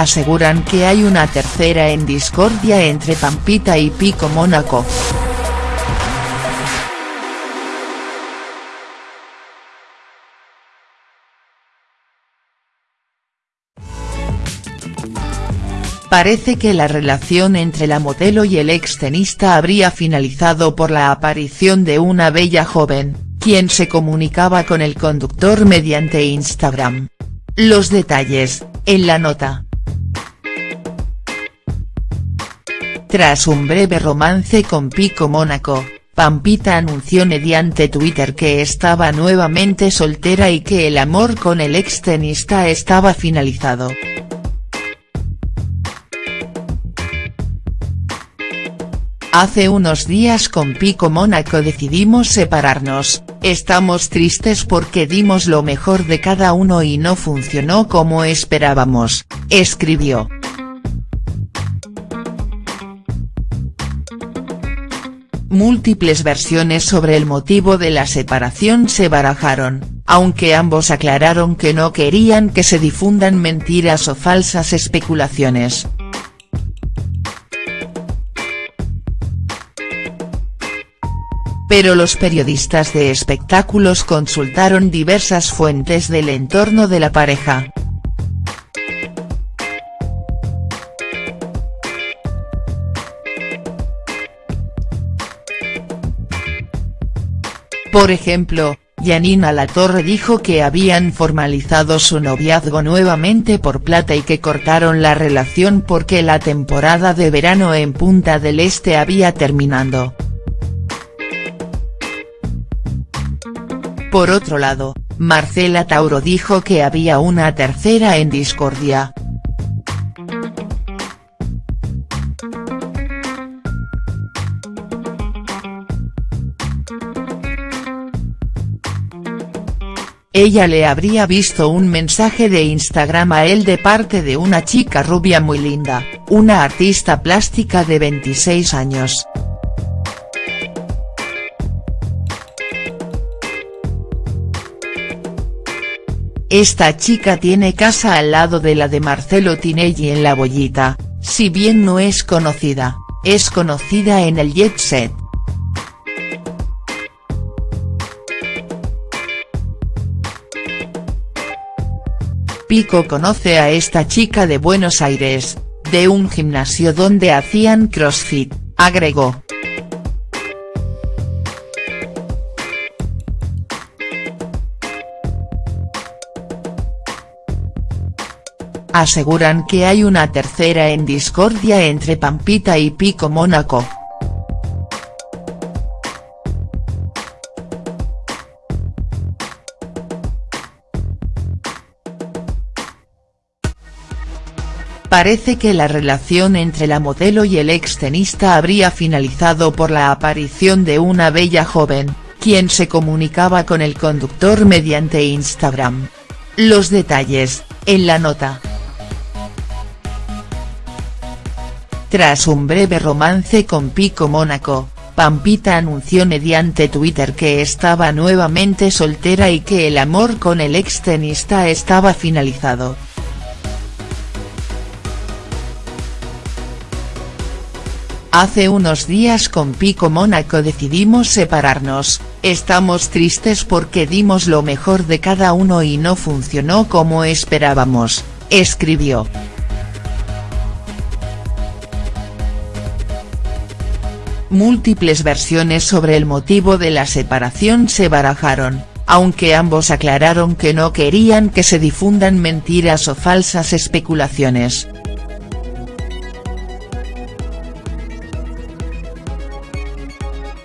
Aseguran que hay una tercera en discordia entre Pampita y Pico Mónaco. Parece que la relación entre la modelo y el extenista habría finalizado por la aparición de una bella joven, quien se comunicaba con el conductor mediante Instagram. Los detalles, en la nota. Tras un breve romance con Pico Mónaco, Pampita anunció mediante Twitter que estaba nuevamente soltera y que el amor con el extenista estaba finalizado. Hace unos días con Pico Mónaco decidimos separarnos, estamos tristes porque dimos lo mejor de cada uno y no funcionó como esperábamos, escribió. Múltiples versiones sobre el motivo de la separación se barajaron, aunque ambos aclararon que no querían que se difundan mentiras o falsas especulaciones. pero los periodistas de espectáculos consultaron diversas fuentes del entorno de la pareja. Por ejemplo, Yanina Latorre dijo que habían formalizado su noviazgo nuevamente por plata y que cortaron la relación porque la temporada de verano en Punta del Este había terminado. Por otro lado, Marcela Tauro dijo que había una tercera en discordia. Ella le habría visto un mensaje de Instagram a él de parte de una chica rubia muy linda, una artista plástica de 26 años. Esta chica tiene casa al lado de la de Marcelo Tinelli en La Bollita, si bien no es conocida, es conocida en el jet set. Pico conoce a esta chica de Buenos Aires, de un gimnasio donde hacían crossfit, agregó. Aseguran que hay una tercera en discordia entre Pampita y Pico Mónaco. Parece que la relación entre la modelo y el extenista habría finalizado por la aparición de una bella joven, quien se comunicaba con el conductor mediante Instagram. Los detalles, en la nota. Tras un breve romance con Pico Mónaco, Pampita anunció mediante Twitter que estaba nuevamente soltera y que el amor con el extenista estaba finalizado. Hace unos días con Pico Mónaco decidimos separarnos, estamos tristes porque dimos lo mejor de cada uno y no funcionó como esperábamos, escribió. Múltiples versiones sobre el motivo de la separación se barajaron, aunque ambos aclararon que no querían que se difundan mentiras o falsas especulaciones.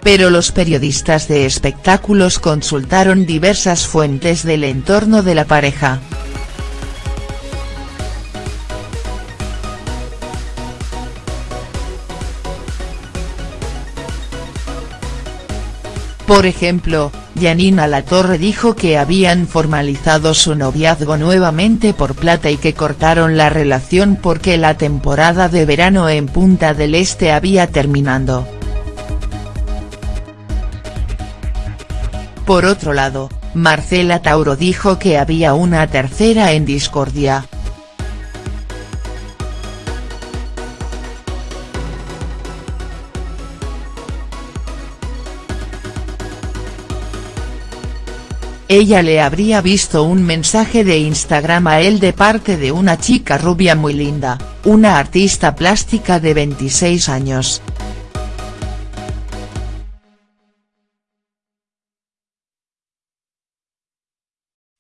Pero los periodistas de espectáculos consultaron diversas fuentes del entorno de la pareja. Por ejemplo, Yanina Latorre dijo que habían formalizado su noviazgo nuevamente por plata y que cortaron la relación porque la temporada de verano en Punta del Este había terminado. Por otro lado, Marcela Tauro dijo que había una tercera en discordia. Ella le habría visto un mensaje de Instagram a él de parte de una chica rubia muy linda, una artista plástica de 26 años.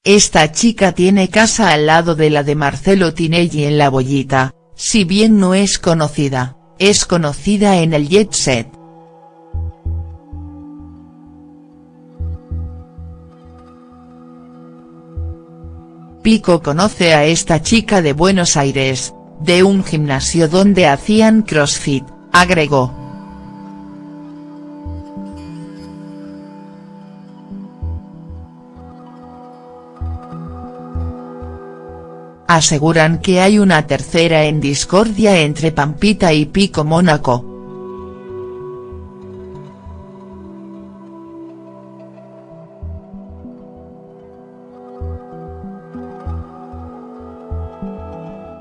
Esta chica tiene casa al lado de la de Marcelo Tinelli en La Bollita, si bien no es conocida, es conocida en el jet set. Pico conoce a esta chica de Buenos Aires, de un gimnasio donde hacían crossfit, agregó. Aseguran que hay una tercera en discordia entre Pampita y Pico Mónaco.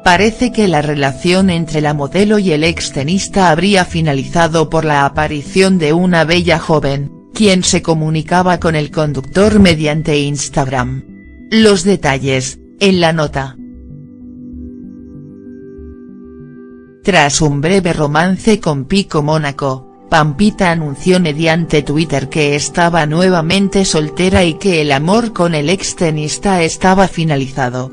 Parece que la relación entre la modelo y el extenista habría finalizado por la aparición de una bella joven, quien se comunicaba con el conductor mediante Instagram. Los detalles, en la nota. Tras un breve romance con Pico Mónaco, Pampita anunció mediante Twitter que estaba nuevamente soltera y que el amor con el extenista estaba finalizado.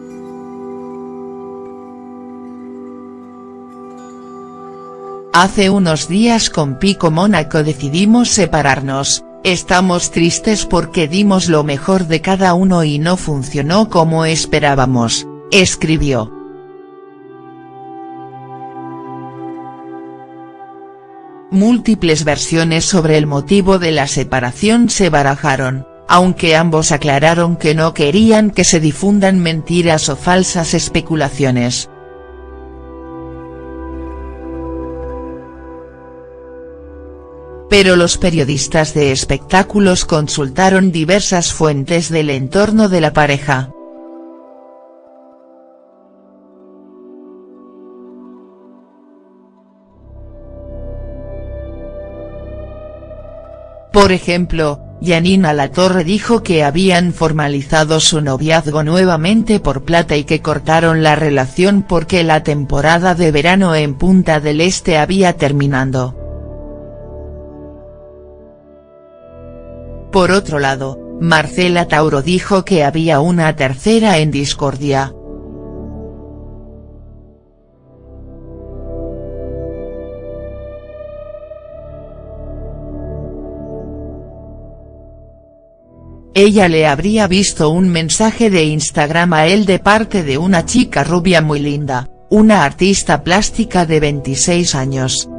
Hace unos días con Pico Mónaco decidimos separarnos, estamos tristes porque dimos lo mejor de cada uno y no funcionó como esperábamos, escribió. Múltiples versiones sobre el motivo de la separación se barajaron, aunque ambos aclararon que no querían que se difundan mentiras o falsas especulaciones. Pero los periodistas de espectáculos consultaron diversas fuentes del entorno de la pareja. Por ejemplo, Yanina Latorre dijo que habían formalizado su noviazgo nuevamente por plata y que cortaron la relación porque la temporada de verano en Punta del Este había terminado. Por otro lado, Marcela Tauro dijo que había una tercera en discordia, Ella le habría visto un mensaje de Instagram a él de parte de una chica rubia muy linda, una artista plástica de 26 años.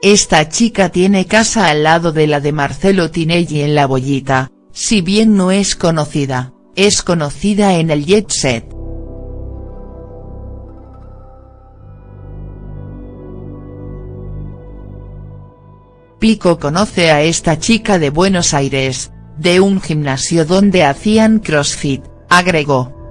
Esta chica tiene casa al lado de la de Marcelo Tinelli en La Bollita, si bien no es conocida, es conocida en el jet set. Pico conoce a esta chica de Buenos Aires, de un gimnasio donde hacían crossfit, agregó.